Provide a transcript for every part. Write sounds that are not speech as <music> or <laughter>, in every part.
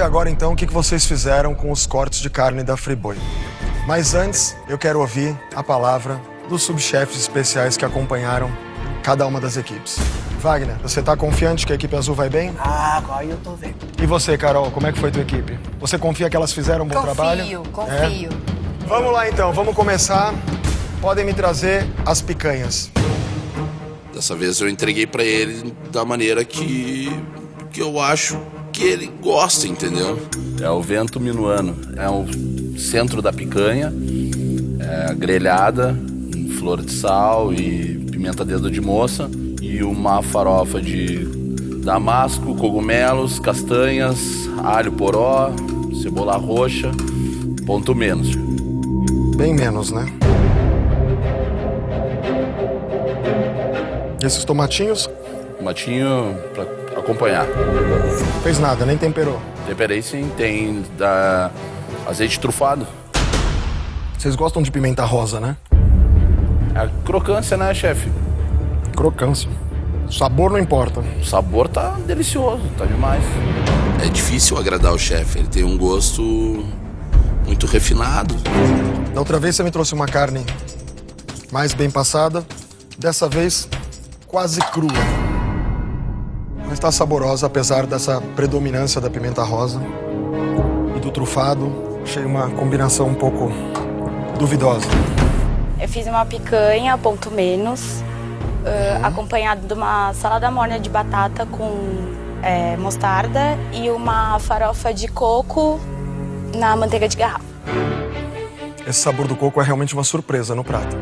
ver agora então o que vocês fizeram com os cortes de carne da Friboi. Mas antes, eu quero ouvir a palavra dos subchefes especiais que acompanharam cada uma das equipes. Wagner, você tá confiante que a equipe azul vai bem? Ah, agora eu tô vendo. E você, Carol, como é que foi tua equipe? Você confia que elas fizeram um bom confio, trabalho? Confio, confio. É? Vamos lá então, vamos começar. Podem me trazer as picanhas. Dessa vez eu entreguei para ele da maneira que, que eu acho que ele gosta, entendeu? É o vento minuano, é o centro da picanha, é grelhada, flor de sal e pimenta dedo de moça e uma farofa de damasco, cogumelos, castanhas, alho poró, cebola roxa, ponto menos. Bem menos, né? E esses tomatinhos? Tomatinho pra acompanhar. Fez nada, nem temperou? Temperei sim, tem da azeite trufado. Vocês gostam de pimenta rosa, né? É crocância, né, chefe? Crocância. O sabor não importa. O sabor tá delicioso, tá demais. É difícil agradar o chefe, ele tem um gosto muito refinado. Da outra vez você me trouxe uma carne mais bem passada, dessa vez quase crua. Mas está saborosa, apesar dessa predominância da pimenta rosa e do trufado. Achei uma combinação um pouco duvidosa. Eu fiz uma picanha, ponto menos, uh, acompanhado de uma salada morna de batata com é, mostarda e uma farofa de coco na manteiga de garrafa. Esse sabor do coco é realmente uma surpresa no prato.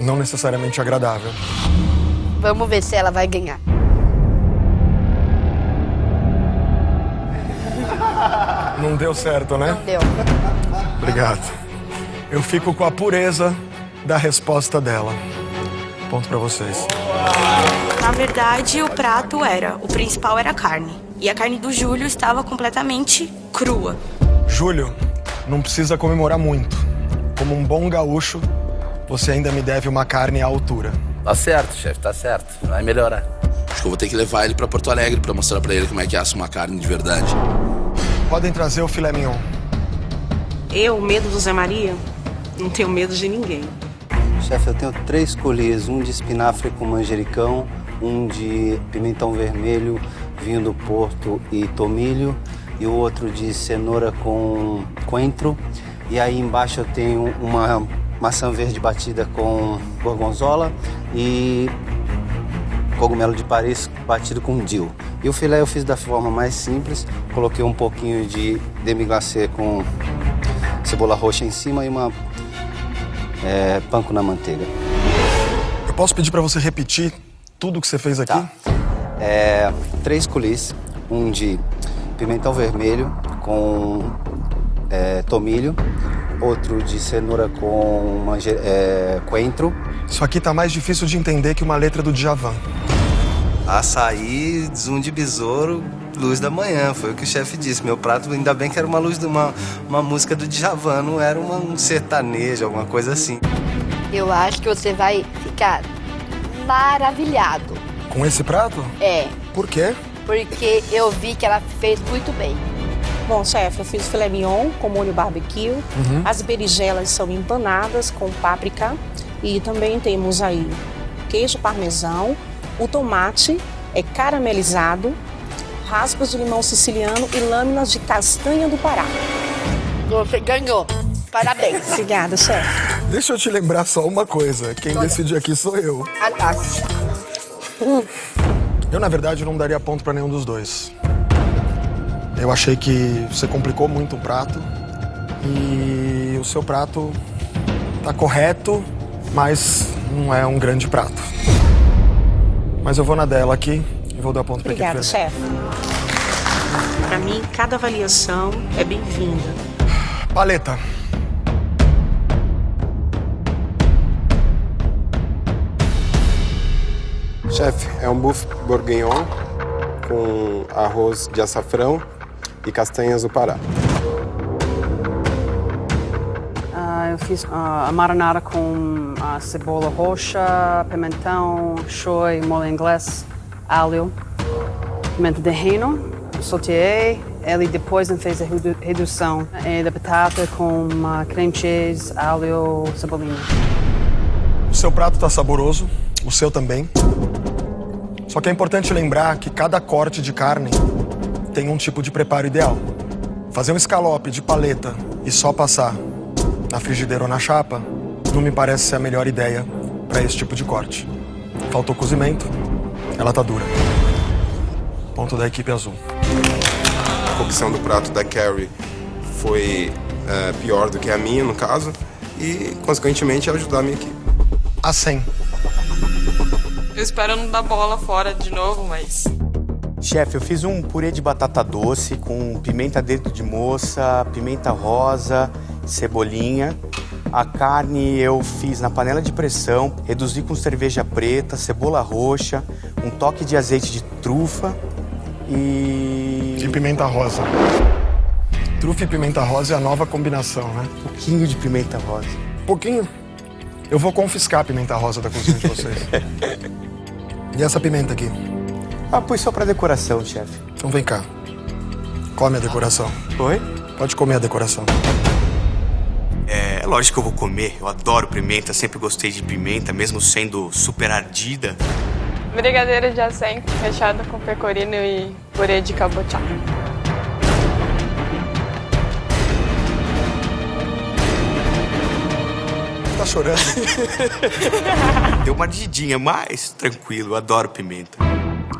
Não necessariamente agradável. Vamos ver se ela vai ganhar. Não deu certo, né? Não deu. Obrigado. Eu fico com a pureza da resposta dela. Ponto para vocês. Na verdade, o prato era, o principal era a carne. E a carne do Júlio estava completamente crua. Júlio, não precisa comemorar muito. Como um bom gaúcho, você ainda me deve uma carne à altura. Tá certo, chefe, tá certo. Vai melhorar. Acho que eu vou ter que levar ele para Porto Alegre para mostrar para ele como é que assa uma carne de verdade. Podem trazer o filé mignon. Eu, medo do Zé Maria, não tenho medo de ninguém. Chefe, eu tenho três colheres, um de espinafre com manjericão, um de pimentão vermelho, vinho do Porto e tomilho, e o outro de cenoura com coentro. E aí embaixo eu tenho uma maçã verde batida com gorgonzola e cogumelo de Paris batido com dill. E o filé eu fiz da forma mais simples, coloquei um pouquinho de demi glacé com cebola roxa em cima e uma é, panko na manteiga. Eu posso pedir para você repetir tudo que você fez aqui? Tá. É, três colheres, um de pimentão vermelho com é, tomilho, outro de cenoura com é, coentro. Isso aqui tá mais difícil de entender que uma letra do Djavan. Açaí, zoom de besouro, luz da manhã, foi o que o chefe disse. Meu prato, ainda bem que era uma luz de uma, uma música do Djavan, não era uma, um sertanejo, alguma coisa assim. Eu acho que você vai ficar maravilhado. Com esse prato? É. Por quê? Porque eu vi que ela fez muito bem. Bom, chefe, eu fiz filé mignon com molho barbecue. Uhum. As berinjelas são empanadas com páprica. E também temos aí queijo parmesão, o tomate é caramelizado, raspas de limão siciliano e lâminas de castanha do Pará. Você ganhou. Parabéns. Obrigada, chefe. Deixa eu te lembrar só uma coisa. Quem decide aqui sou eu. Ah, tá. Eu, na verdade, não daria ponto para nenhum dos dois. Eu achei que você complicou muito o prato. E o seu prato tá correto, mas não é um grande prato. Mas eu vou na dela aqui e vou dar ponto para Obrigada, chefe. Para mim, cada avaliação é bem-vinda. Paleta. Chefe, é um buff bourguignon com arroz de açafrão e castanhas do Pará. Fiz uh, a marinara com uh, cebola roxa, pimentão, shoyu, molho inglês, alho, pimenta de reino, sauteei Ele depois fez a redução é, da batata com uma creme cheese, alho, cebolinha. O seu prato está saboroso, o seu também. Só que é importante lembrar que cada corte de carne tem um tipo de preparo ideal. Fazer um escalope de paleta e só passar na frigideira ou na chapa não me parece ser a melhor ideia para esse tipo de corte. Faltou cozimento, ela tá dura. Ponto da equipe azul. A cocção do prato da Carrie foi uh, pior do que a minha, no caso, e, consequentemente, ajudar a minha equipe. A 100. Eu espero não dar bola fora de novo, mas Chefe, eu fiz um purê de batata doce com pimenta dentro de moça, pimenta rosa, cebolinha. A carne eu fiz na panela de pressão, reduzi com cerveja preta, cebola roxa, um toque de azeite de trufa e. E pimenta rosa. Trufa e pimenta rosa é a nova combinação, né? Um pouquinho de pimenta rosa. Pouquinho? Eu vou confiscar a pimenta rosa da cozinha de vocês. <laughs> e essa pimenta aqui? Ah, pus só pra decoração, chefe. Então vem cá. Come a decoração. Oi? Pode comer a decoração. É, é lógico que eu vou comer. Eu adoro pimenta, sempre gostei de pimenta, mesmo sendo super ardida. Brigadeiro de acém, recheado com pecorino e purê de cabotiá. Tá chorando? <laughs> Deu uma ardidinha, mas tranquilo, eu adoro pimenta.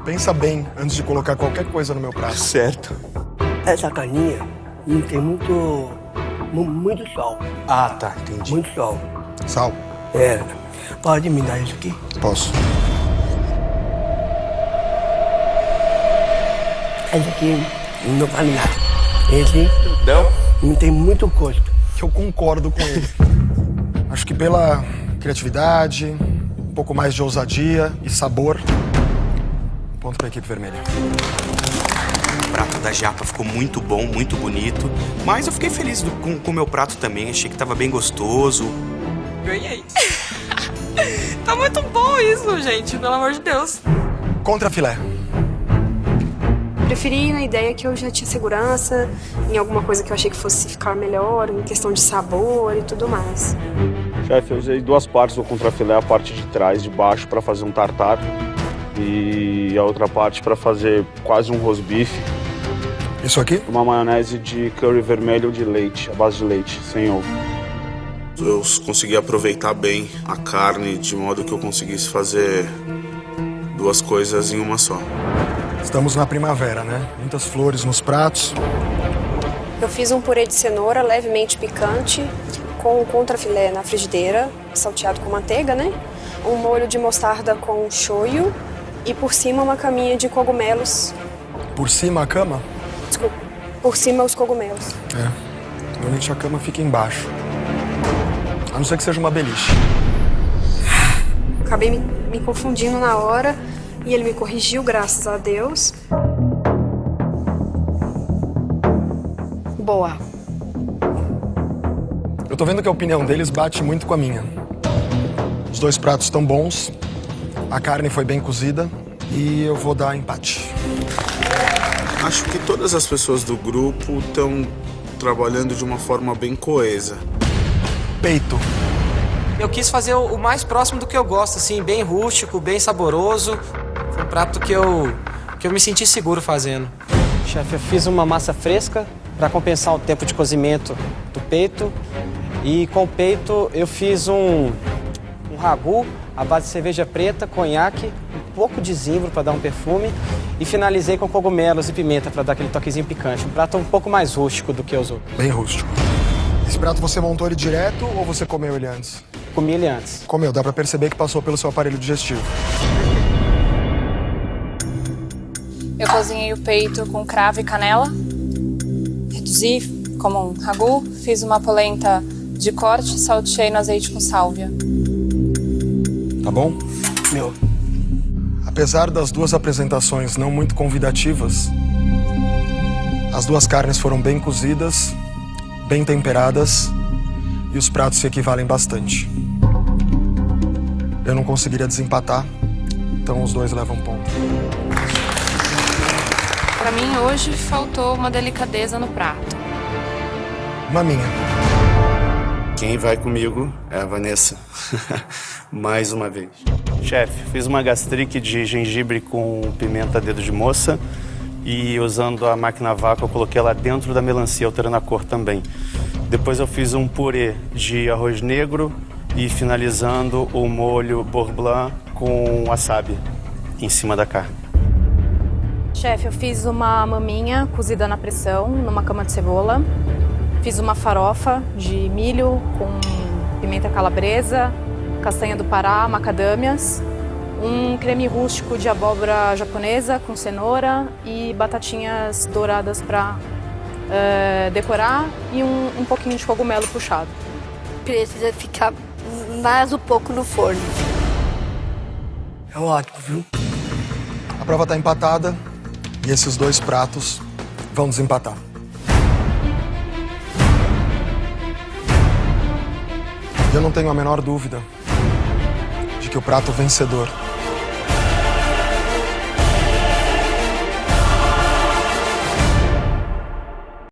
Pensa bem antes de colocar qualquer coisa no meu prato. Certo. Essa carninha não tem muito. Muito sal. Ah, tá, entendi. Muito sal. Sal? É. Pode me dar isso aqui? Posso. Esse aqui não vale nada. Esse. Não? Não tem muito gosto. Eu concordo com ele. <laughs> Acho que pela criatividade, um pouco mais de ousadia e sabor, Ponto para a equipe vermelha. O prato da japa ficou muito bom, muito bonito. Mas eu fiquei feliz do, com o meu prato também. Achei que tava bem gostoso. Ganhei. <laughs> tá muito bom isso, gente. Pelo amor de Deus. Contra filé. Preferi na ideia que eu já tinha segurança, em alguma coisa que eu achei que fosse ficar melhor, em questão de sabor e tudo mais. Chefe, eu usei duas partes do contrafilé, a parte de trás, de baixo, para fazer um tartar e a outra parte para fazer quase um rosbife. Isso aqui? Uma maionese de curry vermelho de leite, a base de leite, sem ovo. Eu consegui aproveitar bem a carne de modo que eu conseguisse fazer duas coisas em uma só. Estamos na primavera, né? Muitas flores nos pratos. Eu fiz um purê de cenoura levemente picante com o contrafilé na frigideira, salteado com manteiga, né? Um molho de mostarda com shoyu e por cima uma caminha de cogumelos. Por cima a cama? Por cima os cogumelos. É. Normalmente a cama fica embaixo. A não ser que seja uma beliche. Acabei me, me confundindo na hora e ele me corrigiu, graças a Deus. Boa. Eu tô vendo que a opinião deles bate muito com a minha. Os dois pratos estão bons, a carne foi bem cozida e eu vou dar empate. Acho que todas as pessoas do grupo estão trabalhando de uma forma bem coesa. Peito. Eu quis fazer o mais próximo do que eu gosto, assim, bem rústico, bem saboroso. Foi um prato que eu, que eu me senti seguro fazendo. Chefe, eu fiz uma massa fresca para compensar o tempo de cozimento do peito. E com o peito eu fiz um, um ragu à base de cerveja preta, conhaque, um pouco de zimbro para dar um perfume e finalizei com cogumelos e pimenta para dar aquele toquezinho picante. Um prato um pouco mais rústico do que os outros. Bem rústico. Esse prato você montou ele direto ou você comeu ele antes? Comi ele antes. Comeu, dá para perceber que passou pelo seu aparelho digestivo. Eu cozinhei o peito com cravo e canela. Reduzi como um ragu. Fiz uma polenta de corte, salteei no azeite com sálvia. Tá bom? Meu. Apesar das duas apresentações não muito convidativas, as duas carnes foram bem cozidas, bem temperadas e os pratos se equivalem bastante. Eu não conseguiria desempatar, então os dois levam ponto. Pra mim, hoje faltou uma delicadeza no prato. Maminha. Quem vai comigo é a Vanessa. <laughs> Mais uma vez. Chefe, fiz uma gastrique de gengibre com pimenta dedo de moça e usando a máquina vácuo eu coloquei ela dentro da melancia, alterando a cor também. Depois eu fiz um purê de arroz negro e finalizando o molho beurre blanc com wasabi em cima da carne. Chefe, eu fiz uma maminha cozida na pressão, numa cama de cebola. Fiz uma farofa de milho com pimenta calabresa, castanha do Pará, macadâmias. Um creme rústico de abóbora japonesa com cenoura e batatinhas douradas para uh, decorar e um, um pouquinho de cogumelo puxado. Precisa ficar mais um pouco no forno. É ótimo, viu? A prova está empatada e esses dois pratos vão desempatar. Eu não tenho a menor dúvida que o prato vencedor